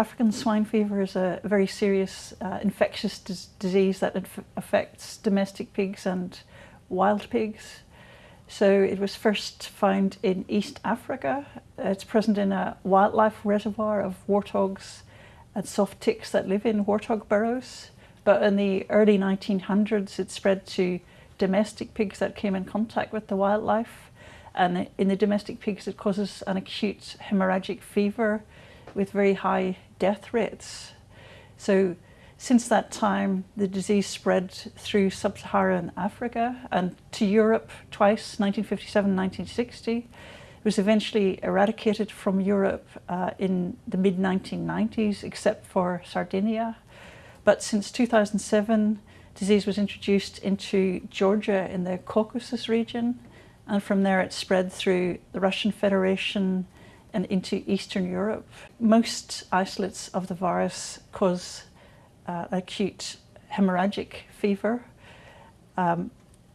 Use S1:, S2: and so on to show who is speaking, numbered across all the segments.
S1: African swine fever is a very serious uh, infectious dis disease that affects domestic pigs and wild pigs. So it was first found in East Africa. It's present in a wildlife reservoir of warthogs and soft ticks that live in warthog burrows. But in the early 1900s, it spread to domestic pigs that came in contact with the wildlife. And in the domestic pigs, it causes an acute hemorrhagic fever with very high death rates. So since that time, the disease spread through sub-Saharan Africa and to Europe twice, 1957, 1960. It was eventually eradicated from Europe uh, in the mid-1990s, except for Sardinia. But since 2007, disease was introduced into Georgia in the Caucasus region, and from there it spread through the Russian Federation, and into Eastern Europe. Most isolates of the virus cause uh, acute hemorrhagic fever. Um,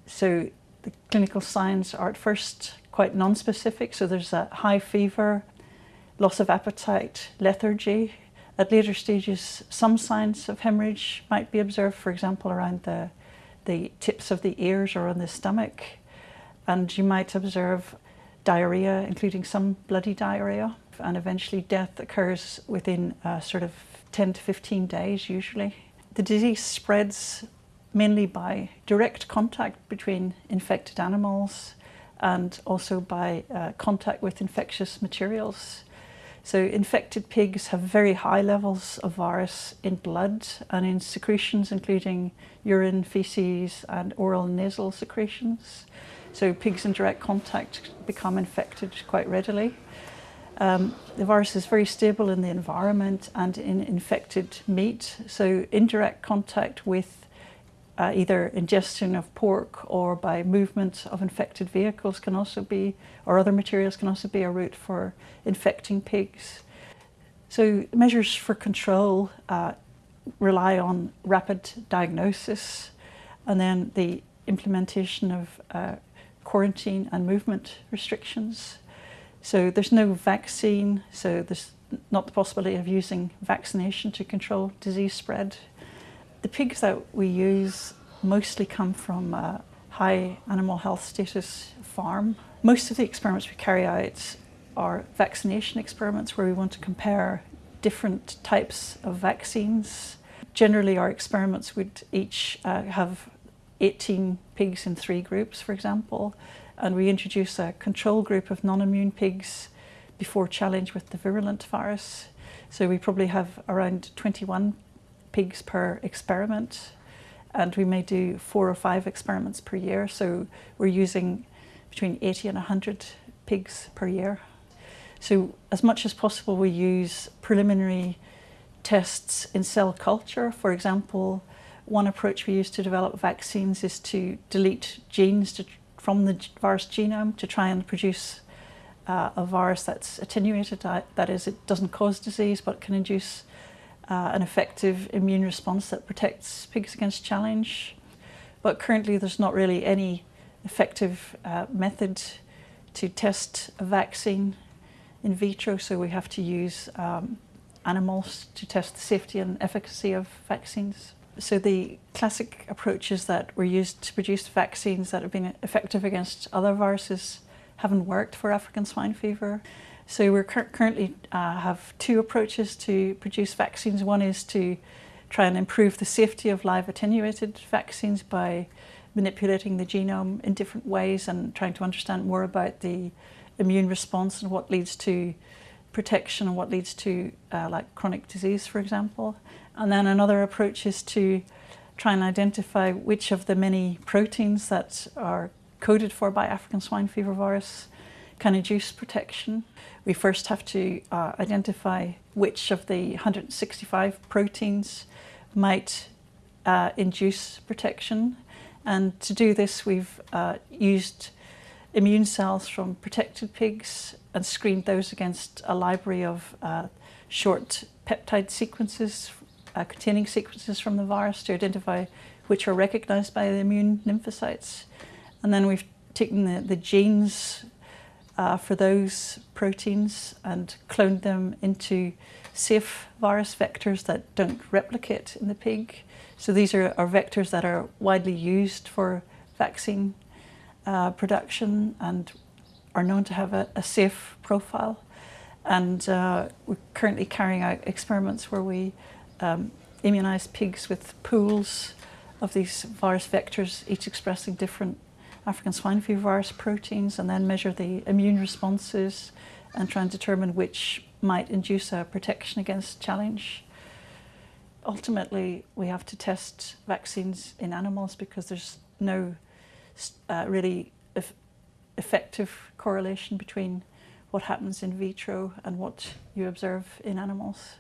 S1: so the clinical signs are at first quite non-specific, so there's a high fever, loss of appetite, lethargy. At later stages, some signs of hemorrhage might be observed, for example, around the, the tips of the ears or on the stomach. And you might observe diarrhea, including some bloody diarrhea, and eventually death occurs within uh, sort of 10 to 15 days usually. The disease spreads mainly by direct contact between infected animals and also by uh, contact with infectious materials. So infected pigs have very high levels of virus in blood and in secretions including urine, feces and oral nasal secretions. So pigs in direct contact become infected quite readily. Um, the virus is very stable in the environment and in infected meat. So indirect contact with uh, either ingestion of pork or by movement of infected vehicles can also be, or other materials can also be a route for infecting pigs. So measures for control uh, rely on rapid diagnosis and then the implementation of uh, quarantine and movement restrictions. So there's no vaccine, so there's not the possibility of using vaccination to control disease spread. The pigs that we use mostly come from a high animal health status farm. Most of the experiments we carry out are vaccination experiments where we want to compare different types of vaccines. Generally our experiments would each uh, have 18 pigs in three groups, for example, and we introduce a control group of non-immune pigs before challenge with the virulent virus. So we probably have around 21 pigs per experiment and we may do four or five experiments per year. So we're using between 80 and 100 pigs per year. So as much as possible we use preliminary tests in cell culture. For example, one approach we use to develop vaccines is to delete genes to, from the virus genome to try and produce uh, a virus that's attenuated, that is, it doesn't cause disease but can induce uh, an effective immune response that protects pigs against challenge. But currently there's not really any effective uh, method to test a vaccine in vitro, so we have to use um, animals to test the safety and efficacy of vaccines. So the classic approaches that were used to produce vaccines that have been effective against other viruses haven't worked for African swine fever. So we currently uh, have two approaches to produce vaccines. One is to try and improve the safety of live attenuated vaccines by manipulating the genome in different ways and trying to understand more about the immune response and what leads to protection and what leads to uh, like chronic disease, for example. And then another approach is to try and identify which of the many proteins that are coded for by African swine fever virus can induce protection. We first have to uh, identify which of the 165 proteins might uh, induce protection. And to do this, we've uh, used immune cells from protected pigs and screened those against a library of uh, short peptide sequences uh, containing sequences from the virus to identify which are recognized by the immune lymphocytes. And then we've taken the, the genes uh, for those proteins and cloned them into safe virus vectors that don't replicate in the pig. So these are, are vectors that are widely used for vaccine uh, production and are known to have a, a safe profile. And uh, we're currently carrying out experiments where we um, immunise pigs with pools of these virus vectors, each expressing different African swine fever virus proteins, and then measure the immune responses and try and determine which might induce a protection against challenge. Ultimately, we have to test vaccines in animals because there's no uh, really effective correlation between what happens in vitro and what you observe in animals.